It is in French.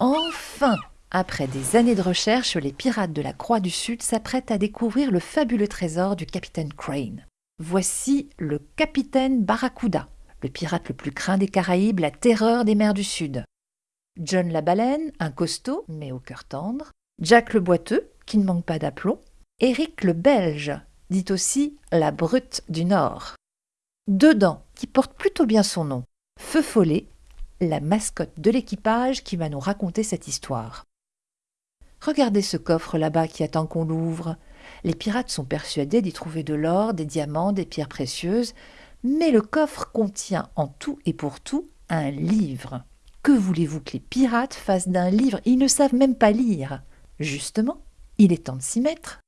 Enfin Après des années de recherche, les pirates de la Croix du Sud s'apprêtent à découvrir le fabuleux trésor du capitaine Crane. Voici le capitaine Barracuda, le pirate le plus craint des Caraïbes, la terreur des mers du Sud. John la baleine, un costaud, mais au cœur tendre. Jack le boiteux, qui ne manque pas d'aplomb. Eric le belge, dit aussi la brute du Nord. Dedans, qui porte plutôt bien son nom, Feu Follet, la mascotte de l'équipage qui va nous raconter cette histoire. Regardez ce coffre là-bas qui attend qu'on l'ouvre. Les pirates sont persuadés d'y trouver de l'or, des diamants, des pierres précieuses, mais le coffre contient en tout et pour tout un livre. Que voulez-vous que les pirates fassent d'un livre? Ils ne savent même pas lire. Justement, il est temps de s'y mettre.